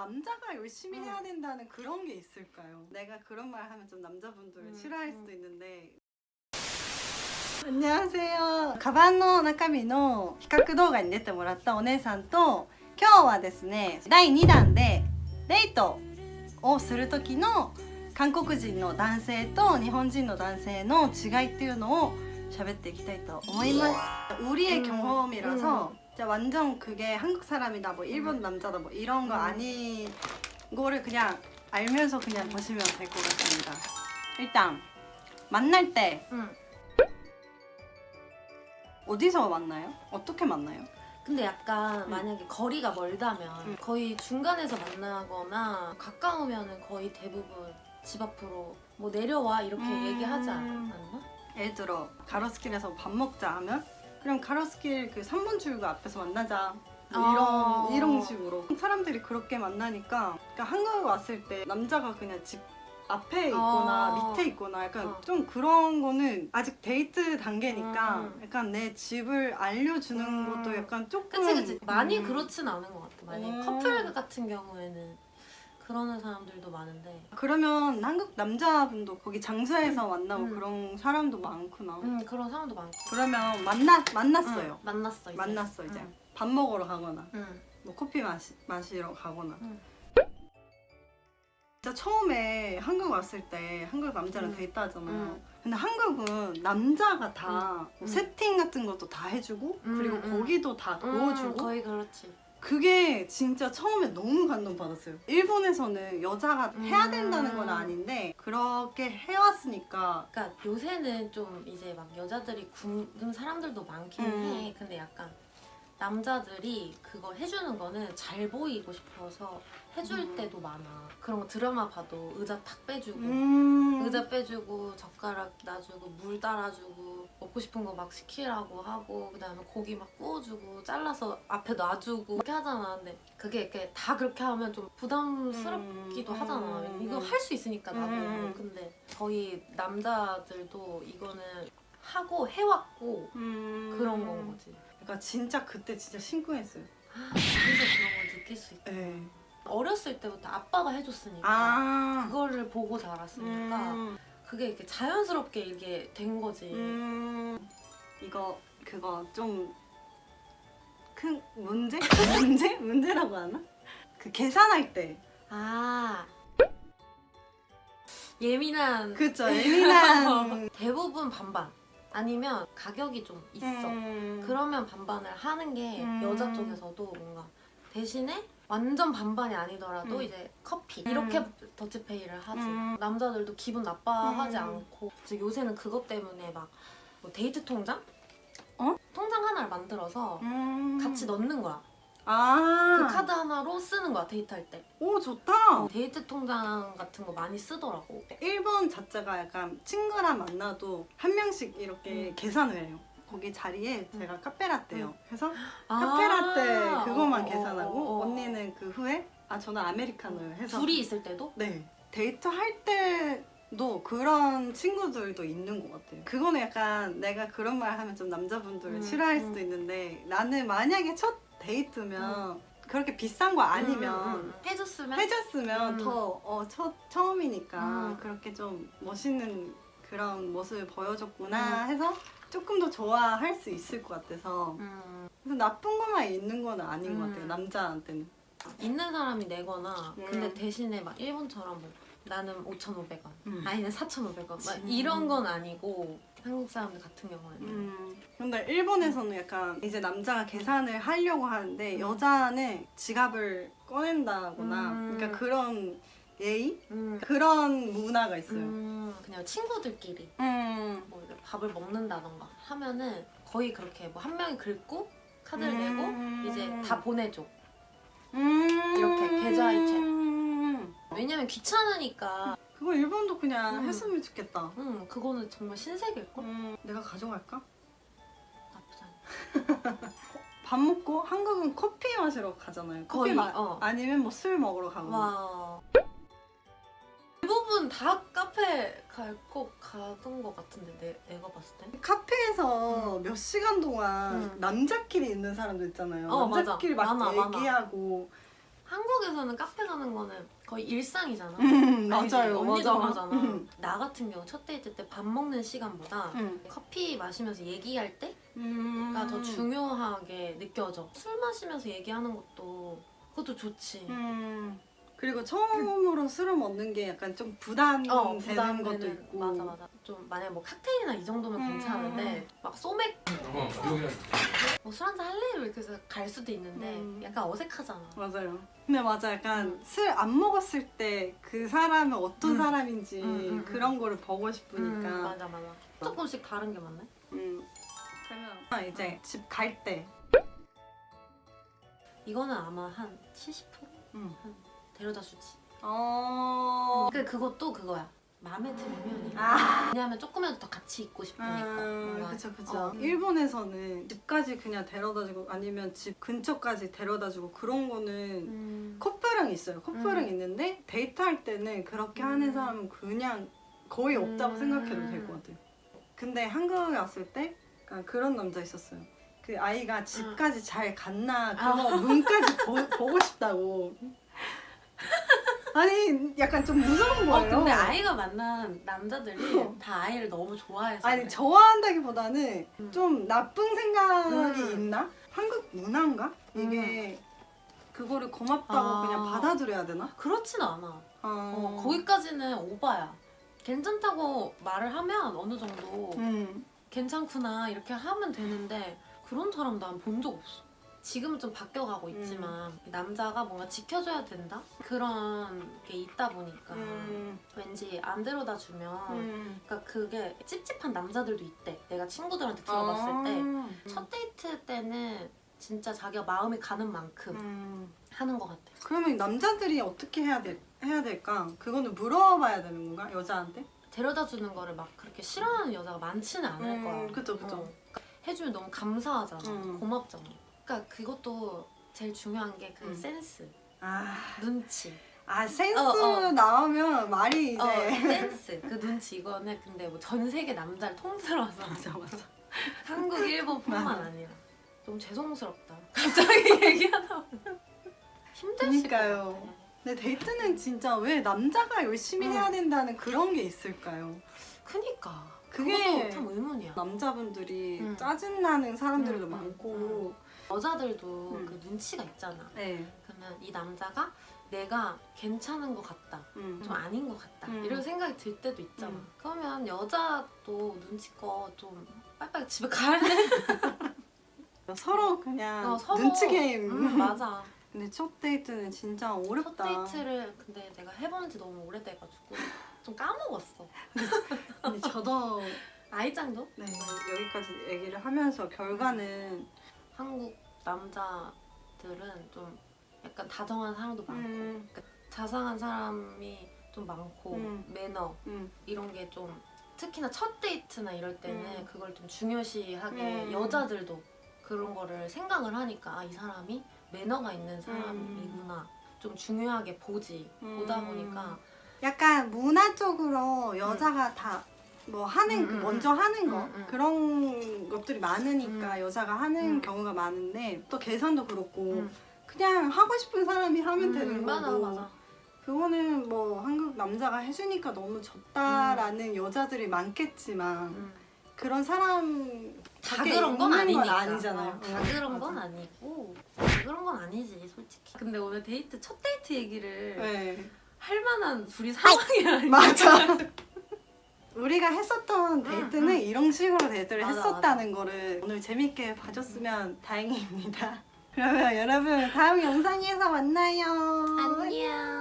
남자가 열심히 음. 해야 된다는 그런 게 있을까요? 내가 그런 말 하면 좀 남자분들 음, 싫어할 음. 수도 있는데 安カバンの中身の比較動画に出てもらったお姉さんと今日はですね第2弾でデートをする時の韓国人の男性と日本人の男性の違いっていうのを喋っていきたいと思います우리의 음, 경험이라서 진짜 완전 그게 한국 사람이다 뭐 일본 음. 남자다 뭐 이런 거 음. 아닌 거를 그냥 알면서 그냥 보시면 될 것 같습니다 일단 만날 때 응. 어디서 만나요? 어떻게 만나요? 근데 약간 음. 만약에 거리가 멀다면 음. 거의 중간에서 만나거나 가까우면은 거의 대부분 집 앞으로 뭐 내려와 이렇게 음. 얘기하지 않- 않나? 예를 들어 가로수길에서 밥 먹자 하면 그럼 가로수길 그 3번 출구 앞에서 만나자 뭐 이런 아. 이런 식으로 사람들이 그렇게 만나니까 그러니까 한국에 왔을 때 남자가 그냥 집 앞에 있거나 아. 밑에 있거나 약간 어. 좀 그런 거는 아직 데이트 단계니까 음. 약간 내 집을 알려주는 음. 것도 약간 조금 그치 그치 많이 음. 그렇진 않은 것 같아 만약에 음. 커플 같은 경우에는 그러는 사람들도 많은데 그러면 한국 남자분도 거기 장소에서 만나고 음. 그런 사람도 많구나 음 그런 사람도 많고 그러면 만나 만났어요 응, 만났어 이제 만났어 이제 응. 밥 먹으러 가거나 응. 뭐 커피 마시, 마시러 가거나 응. 진짜 처음에 한국 왔을 때 한국 남자랑 응. 데이트하잖아요 응. 근데 한국은 남자가 다 응. 뭐 세팅 같은 것도 다 해주고 응, 그리고 응. 고기도 다 음, 거의 그렇지 그게 진짜 처음에 너무 감동받았어요 일본에서는 여자가 해야 음. 된다는 건 아닌데 그렇게 해왔으니까 그러니까 요새는 좀 이제 막 여자들이 굶는 사람들도 많긴 음. 해. 근데 약간 남자들이 그거 해주는 거는 잘 보이고 싶어서 해줄 음. 때도 많아. 그런 거 드라마 봐도 의자 탁 빼주고 음. 의자 빼주고 젓가락 놔주고 물 따라주고 먹고 싶은 거 막 시키라고 하고 그 다음에 고기 막 구워주고 잘라서 앞에 놔주고 이렇게 하잖아. 근데 그게 이렇게 다 그렇게 하면 좀 부담스럽기도 음. 하잖아. 음. 이거 할 수 있으니까 나도. 음. 근데 저희 남자들도 이거는 하고 해왔고 음. 그런 건 거지. 그러니까 진짜 그때 진짜 심쿵했어요 그래서 그런 걸 느낄 수 있다. 네. 어렸을 때부터 아빠가 해줬으니까 아 그거를 보고 자랐으니까 음. 그게 이렇게 자연스럽게 이게 된 거지. 음. 이거 그거 좀 큰 문제? 문제? 문제라고 하나? 그 계산할 때 아 예민한 그쵸 예민한 대부분 반반 아니면 가격이 좀 있어. 음. 그러면 반반을 하는 게 음. 여자 쪽에서도 뭔가 대신에 완전 반반이 아니더라도 음. 이제 커피 이렇게 더치페이를 하지 음. 남자들도 기분 나빠하지 음. 않고 그래서 요새는 그것 때문에 막 뭐 데이트 통장? 어? 통장 하나를 만들어서 음. 같이 넣는 거야 아. 그 카드 하나로 쓰는 거야 데이트할 때 오 좋다. 어, 데이트 통장 같은 거 많이 쓰더라고 일본 자체가 약간 친구랑 만나도 한 명씩 이렇게 음. 계산을 해요. 거기 자리에 제가 카페라떼요. 음. 그래서 아. 카페라떼 그거만 어, 어, 계산하고 어, 어. 언니는 그 후에 아 저는 아메리카노 해서 둘이 있을 때도 네 데이트 할 때도 그런 친구들도 있는 것 같아요. 그거는 약간 내가 그런 말 하면 좀 남자분들 음, 싫어할 음. 수도 있는데 나는 만약에 첫 데이트면 그렇게 비싼 거 아니면 음, 음, 음. 해줬으면 해줬으면 음. 더 어, 첫, 처음이니까 음. 그렇게 좀 멋있는 그런 모습을 보여줬구나 음. 해서 조금 더 좋아할 수 있을 것 같아서 음. 그래서 나쁜 것만 있는 건 아닌 것 음. 같아요 남자한테는 있는 사람이 내거나 음. 근데 대신에 막 일본처럼 뭐 나는 5,500원 음. 아니는 4,500원 막. 이런 건 아니고 한국 사람들 같은 경우에는 음. 근데 일본에서는 약간 이제 남자가 계산을 하려고 하는데 음. 여자는 지갑을 꺼낸다거나 음. 그러니까 그런 예의? 음. 그런 문화가 있어요 음, 그냥 친구들끼리 음. 뭐 밥을 먹는다던가 하면은 거의 그렇게 뭐 한 명이 긁고 카드를 음. 내고 이제 다 보내줘 음. 이렇게 계좌이체. 음. 왜냐면 귀찮으니까 그거 일본도 그냥 음. 했으면 좋겠다. 음 그거는 정말 신세계일걸? 음, 내가 가져갈까? 나쁘지 않아 밥 먹고 한국은 커피 마시러 가잖아요. 커피 거의, 마 어. 아니면 뭐 술 먹으러 가거나. 와 대부분 다 카페 갈 거 가던 거 같은데 내, 내가 봤을 때 카페에서 몇 시간 동안 음. 남자끼리 있는 사람들 있잖아요. 어, 맞아. 남자끼리 막 많아, 많아. 얘기하고 한국에서는 카페 가는 거는 거의 일상이잖아. 음? 맞아요, 언니도 맞아. 그러잖아. 음. 나 같은 경우 첫 데이트 때 밥 먹는 시간보다 응. 커피 마시면서 얘기할 때가 음. 더 중요하게 느껴져. 술 마시면서 얘기하는 것도 그것도 좋지. 음. 그리고 처음으로 술을 먹는 게 약간 좀 부담되는 어, 것도 있고. 맞아 맞아. 좀 만약 뭐 칵테일이나 이 정도면 음. 괜찮은데 막 소맥 어, 여기 뭐술 한잔 할래 이렇게 해서 갈 수도 있는데 음. 약간 어색하잖아. 맞아요. 근데 맞아 약간 술안 먹었을 때 그 사람은 어떤 음. 사람인지 음, 음, 음. 그런 거를 보고 음, 싶으니까. 맞아 맞아. 조금씩 다른 게 맞네. 음. 그러면 아, 이제 집 갈 때. 이거는 아마 한 70% 음. 데려다 주지. 어. 그 그것도 그거야. 마음에 들면 아. 왜냐하면 조금이라도 더 같이 있고 싶으니까. 음, 뭔가. 그쵸 그쵸. 어. 일본에서는 집까지 그냥 데려다주고 아니면 집 근처까지 데려다주고 그런 거는 음. 커플은 있어요. 커플은 음. 있는데 데이트할 때는 그렇게 하는 음. 사람은 그냥 거의 없다고 음. 생각해도 될 것 같아요. 근데 한국에 왔을 때 그런 남자 있었어요. 그 아이가 집까지 잘 갔나 그거 문까지 보, 보고 싶다고. 아니 약간 좀 무서운 어 거예요. 근데 아이가 만난 남자들이 어. 다 아이를 너무 좋아해서 아니 그래. 좋아한다기보다는 음. 좀 나쁜 생각이 음. 있나? 한국 문화인가? 이게 그거를 고맙다고 아. 그냥 받아들여야 되나? 그렇진 않아. 어, 어, 거기까지는 오바야. 괜찮다고 말을 하면 어느 정도 음. 괜찮구나 이렇게 하면 되는데 그런 사람 난 본 적 없어. 지금은 좀 바뀌어가고 있지만 남자가 뭔가 지켜줘야 된다 그런 게 있다 보니까 음. 왠지 안 데려다 주면 음. 그러니까 그게 찝찝한 남자들도 있대. 내가 친구들한테 들어봤을 아. 때첫 데이트 때는 진짜 자기가 마음이 가는 만큼 음. 하는 것 같아. 그러면 남자들이 어떻게 해야 돼? 해야 될까? 그거는 물어봐야 되는 건가? 여자한테? 데려다 주는 거를 막 그렇게 싫어하는 여자가 많지는 않을 음, 거야. 그쵸, 그쵸. 어. 해주면 너무 감사하잖아. 음. 고맙잖아. 그러니까 그것도 제일 중요한 게그 음. 센스, 아, 눈치. 아 센스 어, 어. 나오면 말이 이제 어, 센스. 그 눈치 이거는 근데 뭐 전 세계 남자를 통틀어서 맞아 맞아. 한국, 일본뿐만 맞아. 아니라 너무 죄송스럽다. 갑자기 얘기하다. 같아. 근데 데이트는 진짜 왜 남자가 열심히 음. 해야 된다는 그런 게 있을까요? 그니까 그게 참 의문이야. 남자분들이 음. 짜증나는 사람들도 음, 음, 많고 여자들도 음. 그 눈치가 있잖아. 네. 그러면 이 남자가 내가 괜찮은 것 같다. 음. 좀 아닌 것 같다. 음. 이런 생각이 들 때도 있잖아. 음. 그러면 여자도 눈치껏 좀 빨리빨리 집에 가야 돼. 서로 그냥 어, 서로. 눈치 게임. 음, 맞아. 근데 첫 데이트는 진짜 첫 어렵다. 데이트를 근데 내가 해본 지 너무 오래돼가지고 좀 까먹었어. 근데 저도 아이짱도? 네, 여기까지 얘기를 하면서 결과는 한국 남자들은 좀 약간 다정한 사람도 많고 음, 자상한 사람이 좀 많고 음. 매너 음, 이런 게 좀 특히나 첫 데이트나 이럴 때는 음. 그걸 좀 중요시하게 음. 여자들도 그런 거를 생각을 하니까 아, 이 사람이 매너가 있는 사람이구나 좀 중요하게 보지 음. 보다 보니까 약간 문화적으로 여자가 다 뭐 하는 음, 음, 먼저 하는 거. 그런 것들이 많으니까 여자가 하는 음. 경우가 많은데 또 계산도 그렇고 음. 그냥 하고 싶은 사람이 하면 음, 되는 거고 맞아 맞아 그거는 뭐 한국 남자가 해주니까 너무 좋다라는 여자들이 많겠지만 음. 그런 사람 다 그런 건 아니니까 아니잖아요. 어, 다 어, 그런 건 맞아. 아니고 다 그런 건 아니지 솔직히 근데 오늘 데이트 첫 데이트 얘기를 네. 할 만한 둘이 상황이 아니야 맞아. 우리가 했었던 데이트는 음. 이런 식으로 데이트를 맞아, 했었다는 거를 오늘 재밌게 봐줬으면 다행입니다. 그러면 여러분 다음 영상에서 만나요. 안녕